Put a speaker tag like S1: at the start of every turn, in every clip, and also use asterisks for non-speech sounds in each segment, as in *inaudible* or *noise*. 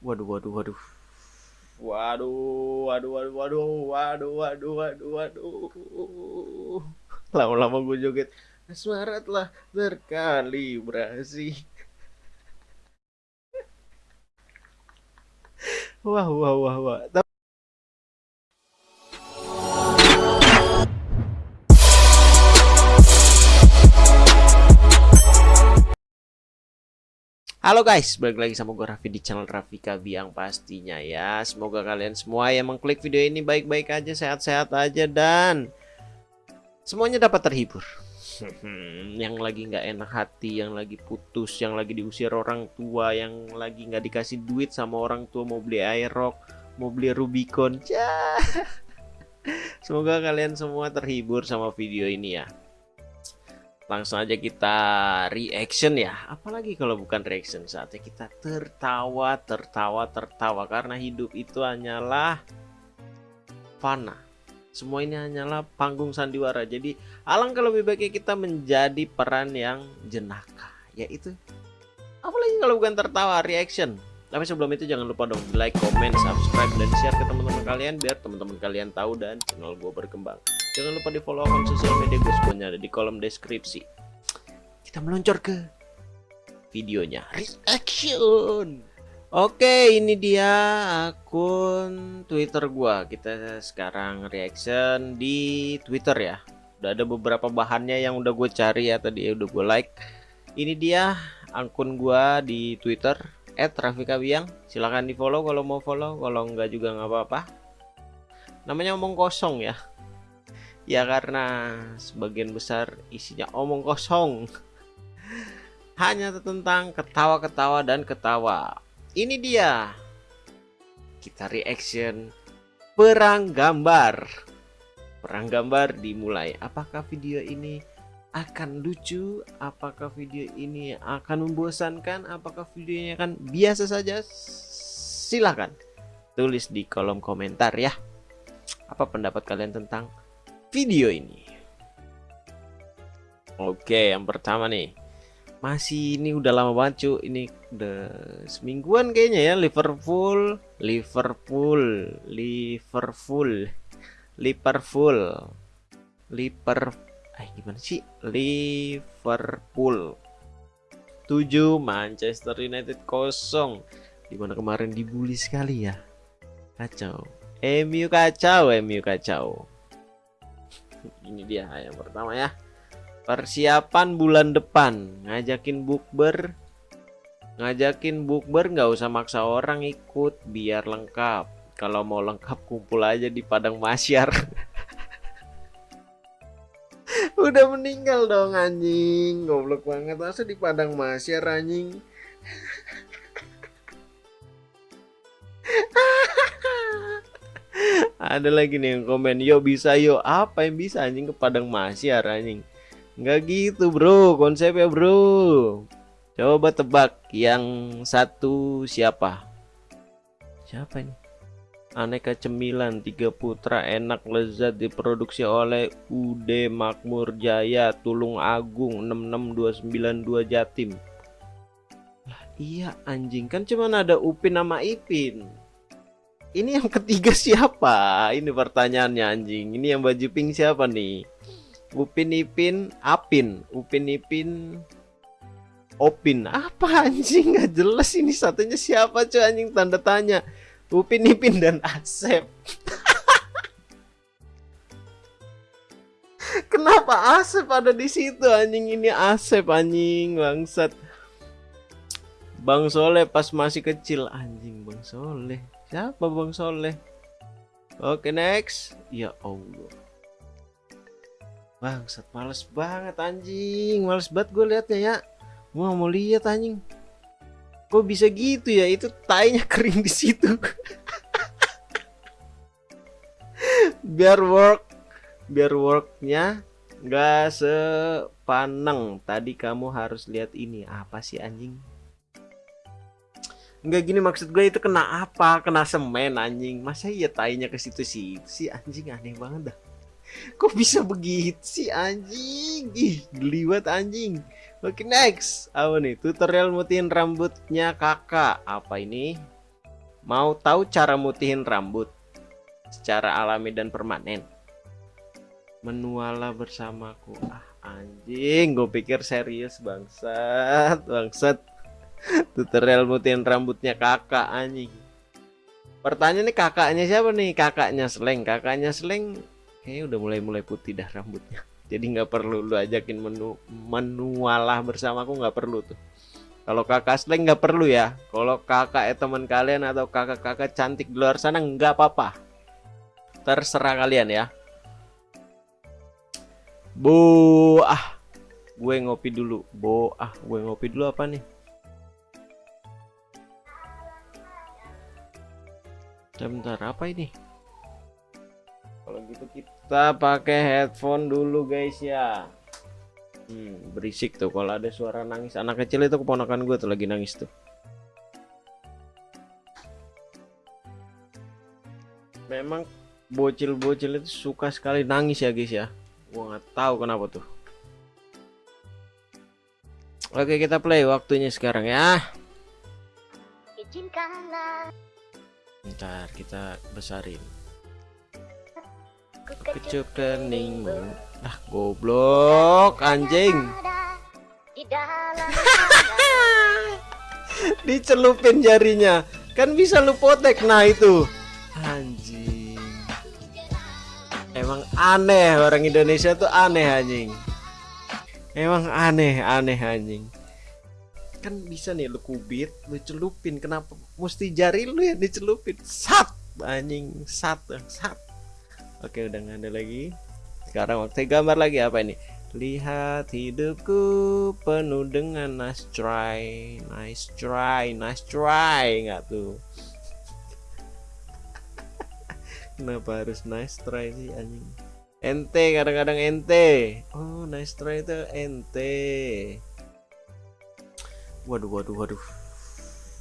S1: Waduh, waduh, waduh. Waduh, waduh, waduh, waduh, waduh, waduh, waduh, waduh. Lama-lama gue joget. Asmara telah terkalibrasi. Wah, wah, wah, wah. Halo guys, balik lagi sama gue Raffi di channel Raffi Kabiang pastinya ya. Semoga kalian semua yang mengklik video ini baik-baik aja, sehat-sehat aja dan Semuanya dapat terhibur. Yang lagi nggak enak hati, yang lagi putus, yang lagi diusir orang tua Yang lagi nggak dikasih duit sama orang tua mau beli airrock, mau beli Rubicon. *laughs* Semoga kalian semua terhibur sama video ini ya langsung aja kita reaction ya. Apalagi kalau bukan reaction saatnya kita tertawa tertawa tertawa. Karena hidup itu hanyalah fana. Semua ini hanyalah panggung sandiwara. Jadi alangkah lebih baiknya kita menjadi peran yang jenaka. Yaitu apalagi kalau bukan tertawa reaction. Tapi sebelum itu jangan lupa dong like, comment, subscribe, dan share ke teman-teman kalian biar teman-teman kalian tahu dan channel gue berkembang. Jangan lupa di follow akun sosial media gue semuanya ada di kolom deskripsi. Kita meluncur ke videonya. Reaction. Oke, ini dia akun Twitter gua. Kita sekarang reaction di Twitter ya. Udah ada beberapa bahannya yang udah gue cari ya tadi udah gue like. Ini dia akun gua di Twitter @rafikabiang. Silahkan di follow kalau mau follow, kalau enggak juga nggak apa-apa. Namanya omong kosong ya ya karena sebagian besar isinya omong kosong. Hanya tentang ketawa-ketawa dan ketawa. Ini dia. Kita reaction perang gambar. Perang gambar dimulai. Apakah video ini akan lucu? Apakah video ini akan membosankan? Apakah videonya akan biasa saja? Silahkan tulis di kolom komentar ya. Apa pendapat kalian tentang video ini. Oke, yang pertama nih. Masih ini udah lama banget cuy. Ini udah semingguan kayaknya ya Liverpool, Liverpool, Liverpool, Liverpool, Liver eh gimana sih? Liverpool 7 Manchester United kosong di mana kemarin dibully sekali ya kacau MU kacau MU kacau ini dia yang pertama ya. Persiapan bulan depan. Ngajakin bukber. Ngajakin bukber nggak usah maksa orang ikut biar lengkap. Kalau mau lengkap kumpul aja di padang masyar. *laughs* Udah meninggal dong anjing. Goblok banget. Masa di padang masyar anjing ada lagi nih yang komen yo bisa yo. Apa yang bisa anjing ke padang masyar anjing? Nggak gitu bro konsepnya bro. Coba tebak yang satu siapa? Siapa ini? Aneka cemilan tiga putra enak lezat diproduksi oleh UD Makmur Jaya Tulung Agung 66292 Jatim. Lah iya anjing. Kan cuman ada Upin sama Ipin ini yang ketiga siapa? Ini pertanyaannya anjing. Ini yang baju pink siapa nih? Upin Ipin Apin. Upin Ipin Opin. Apa anjing? Gak jelas ini satunya siapa cuy anjing tanda tanya. Upin Ipin dan Asep. *laughs* Kenapa Asep ada di situ anjing ini Asep anjing bangsat. Bang Soleh pas masih kecil anjing Bang Soleh. Siapa Bang Soleh? Oke next. Ya Allah. Bangsat males banget anjing. Males banget gue liatnya ya. Gua mau lihat anjing. Kok bisa gitu ya? Itu tainya *laughs* kering di situ. *laughs* biar work biar worknya nggak sepaneng tadi kamu harus lihat ini apa sih anjing Enggak gini maksud gue itu kena apa? Kena semen anjing. Masa iya tainya ke situ sih? Si anjing aneh banget dah. *laughs* Kok bisa begitu sih anjing? Ih, geliwat anjing. Oke, next. Apa nih? Tutorial mutin rambutnya kakak. Apa ini? Mau tahu cara mutihin rambut secara alami dan permanen? Menuala bersamaku. Ah, anjing, gue pikir serius bangsat, bangsat. Tutorial mutihin rambutnya kakak anjing. Pertanyaan nih kakaknya siapa nih? Kakaknya Sleng. Kakaknya Sleng kayaknya udah mulai-mulai putih dah rambutnya. Jadi nggak perlu lu ajakin menu menualah bersamaku nggak perlu tuh. Kalau kakak Sleng nggak perlu ya. Kalau kakak eh, teman kalian atau kakak-kakak cantik di luar sana nggak apa-apa. Terserah kalian ya. Bu, gue ngopi dulu. Bo, ah, gue ngopi dulu apa nih? Bentar, apa ini? Kalau gitu kita pakai headphone dulu guys ya. Hmm, berisik tuh kalau ada suara nangis anak kecil itu keponakan gue tuh lagi nangis tuh. Memang bocil-bocil itu suka sekali nangis ya guys ya. Gua nggak tahu kenapa tuh. Oke kita play waktunya sekarang ya. Izinkanlah. Ntar kita besarin. Kecup keningmu. Ah, goblok anjing. *laughs* Dicelupin jarinya. Kan bisa lu potek nah itu. Anjing. Emang aneh orang Indonesia tuh aneh anjing. Emang aneh, aneh anjing kan bisa nih lu kubit lu celupin. Kenapa? Mesti jari lu yang dicelupin. Sat! Anjing sat sat. Oke udah nggak ada lagi. Sekarang waktu gambar lagi apa ini? Lihat hidupku penuh dengan nice try nice try nice try. Nggak tuh. *laughs* Kenapa harus nice try sih anjing? Ente kadang-kadang ente. Oh nice try itu ente Waduh, waduh, waduh.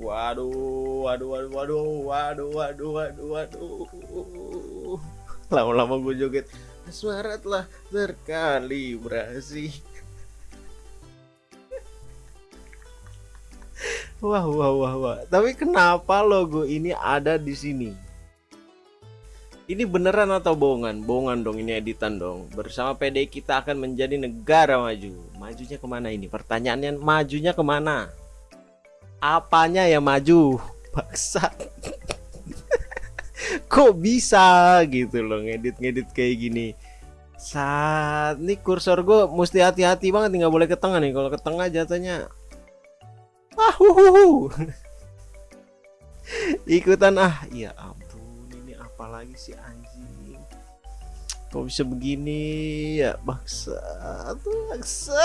S1: Waduh, waduh, waduh, waduh, waduh, waduh, waduh, waduh. Lama-lama gue joget. Suara telah terkalibrasi. Wah, wah, wah, wah. Tapi kenapa logo ini ada di sini? Ini beneran atau bohongan? Bohongan dong, ini editan dong. Bersama PD kita akan menjadi negara maju. Majunya ke mana ini? Pertanyaannya majunya ke mana? Apanya yang maju? *laughs* Paksa. *laughs* Kok bisa gitu loh ngedit-ngedit kayak gini. Saat ini kursor gue mesti hati-hati banget nggak boleh ke tengah nih. Kalau ke tengah jatuhnya ah. *laughs* Ikutan ah, ya ampun apalagi sih anjing. Kok bisa begini ya baksa baksa.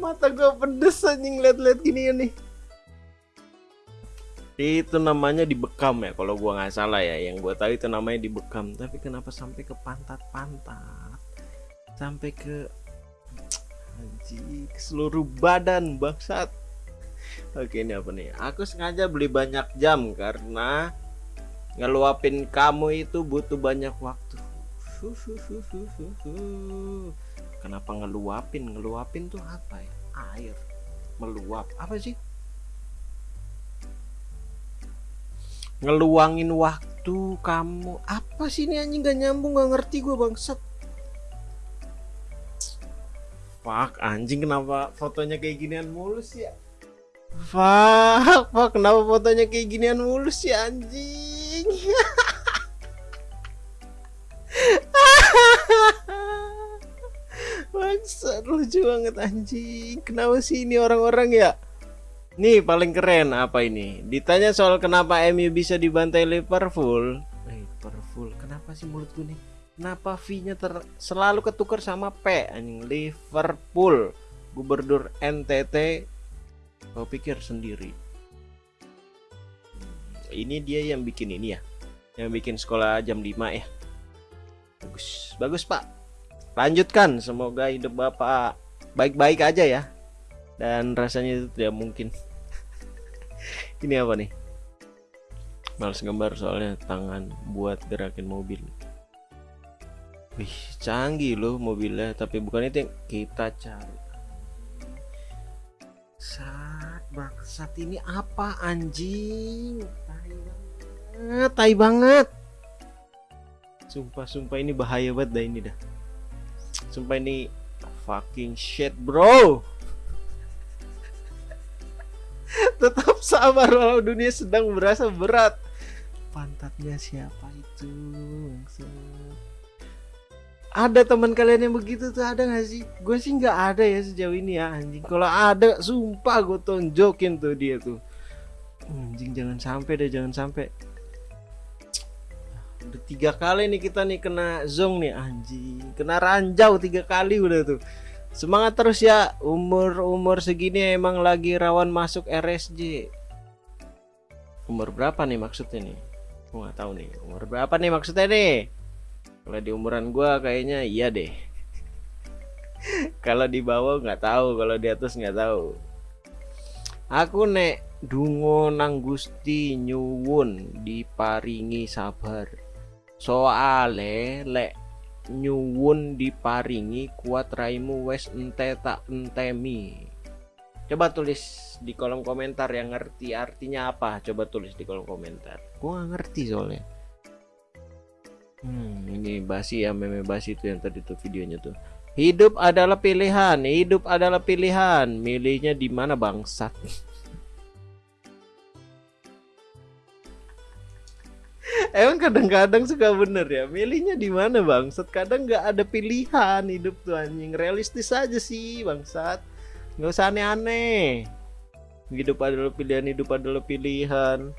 S1: Mata gue pedes anjing liat-liat gini ya nih. Itu namanya dibekam ya kalau gua nggak salah ya. Yang gua tahu itu namanya dibekam. Tapi kenapa sampai ke pantat-pantat? Sampai ke anjing seluruh badan bangsat. Oke ini apa nih? Aku sengaja beli banyak jam karena ngeluapin kamu itu butuh banyak waktu. Kenapa ngeluapin? Ngeluapin tuh apa ya? Air. Meluap. Apa sih? Ngeluangin waktu kamu. Apa sih ini anjing gak nyambung gak ngerti gue bangsat. Fuck anjing kenapa fotonya kayak ginian mulus ya? Fuck, fuck kenapa fotonya kayak ginian mulus ya anjing? *laughs* Bangsat lucu banget anjing. Kenapa sih ini orang-orang ya? Nih paling keren apa ini? Ditanya soal kenapa MU bisa dibantai Liverpool. Liverpool, kenapa sih mulut gue nih? Kenapa V-nya selalu ketukar sama P anjing? Liverpool. Gubernur NTT kau pikir sendiri. Ini dia yang bikin ini ya. Yang bikin sekolah jam 5 ya. Bagus, bagus Pak. Lanjutkan. Semoga hidup bapak baik-baik aja ya. Dan rasanya itu tidak mungkin. *laughs* Ini apa nih? Males gambar soalnya tangan buat gerakin mobil Wih, canggih loh mobilnya, tapi bukan itu yang kita cari. Saat bangsat ini apa anjing? Tai banget, tai banget. Sumpah, sumpah ini bahaya banget dah ini dah. Sumpah ini fucking shit, bro. *laughs* Tetap sabar walau dunia sedang berasa berat. Pantatnya siapa itu? Ada teman kalian yang begitu tuh ada gak sih? Gue sih nggak ada ya sejauh ini ya anjing. Kalau ada, sumpah gue tonjokin tuh dia tuh. Anjing jangan sampai deh, jangan sampai. Udah tiga kali nih kita nih kena zong nih anjing. Kena ranjau tiga kali udah tuh. Semangat terus ya. Umur-umur segini emang lagi rawan masuk RSJ. Umur berapa nih maksudnya nih? Gue nggak tahu nih. Umur berapa nih maksudnya nih? Kalau di umuran gua kayaknya iya deh. kalau di bawah nggak tahu, kalau di atas nggak tahu. Aku nek dungo nang Gusti nyuwun diparingi sabar. Soale lek nyuwun diparingi kuat raimu wes ente tak entemi. Coba tulis di kolom komentar yang ngerti artinya apa. Coba tulis di kolom komentar. Gua ngerti soalnya. Hmm, ini basi ya meme basi itu yang tadi tuh videonya tuh. Hidup adalah pilihan, hidup adalah pilihan. Milihnya di mana bangsat? *laughs* Emang kadang-kadang suka bener ya Milihnya di mana bangsat Kadang nggak ada pilihan hidup tuh anjing Realistis aja sih bangsat Nggak usah aneh-aneh Hidup adalah pilihan Hidup adalah pilihan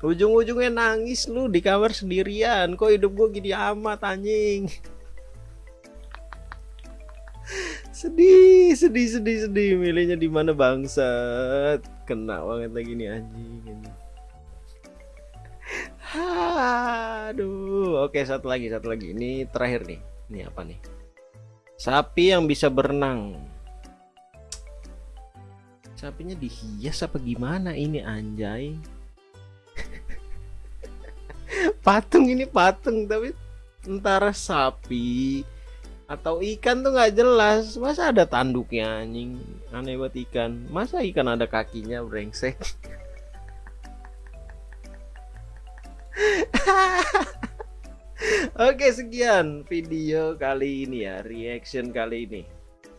S1: ujung-ujungnya nangis lu di kamar sendirian. Kok hidup gue gini amat anjing? Sedih sedih sedih sedih. Milihnya di mana bangsat? Kena banget lagi nih anjing, anjing. aduh. Oke satu lagi satu lagi. Ini terakhir nih. Ini apa nih? Sapi yang bisa berenang. Sapinya dihias apa gimana ini anjay patung ini patung tapi antara sapi atau ikan tuh nggak jelas. Masa ada tanduknya anjing? Aneh buat ikan. Masa ikan ada kakinya brengsek? *laughs* Oke sekian video kali ini ya reaction kali ini.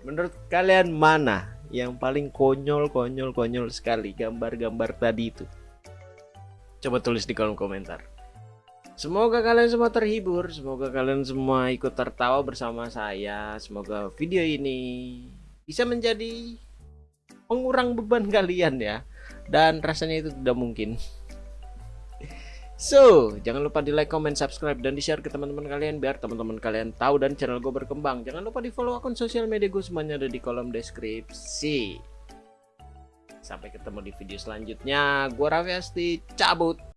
S1: Menurut kalian mana yang paling konyol konyol konyol sekali gambar-gambar tadi itu? Coba tulis di kolom komentar Semoga kalian semua terhibur, semoga kalian semua ikut tertawa bersama saya. Semoga video ini bisa menjadi pengurang beban *laughs* kalian ya. Dan rasanya itu tidak mungkin. So, jangan lupa di like, comment, subscribe, dan di share ke teman-teman kalian biar teman-teman kalian tahu dan channel gue berkembang. Jangan lupa di follow akun sosial media gue semuanya ada di kolom deskripsi. Sampai ketemu di video selanjutnya. Gue Raffi Asti, cabut.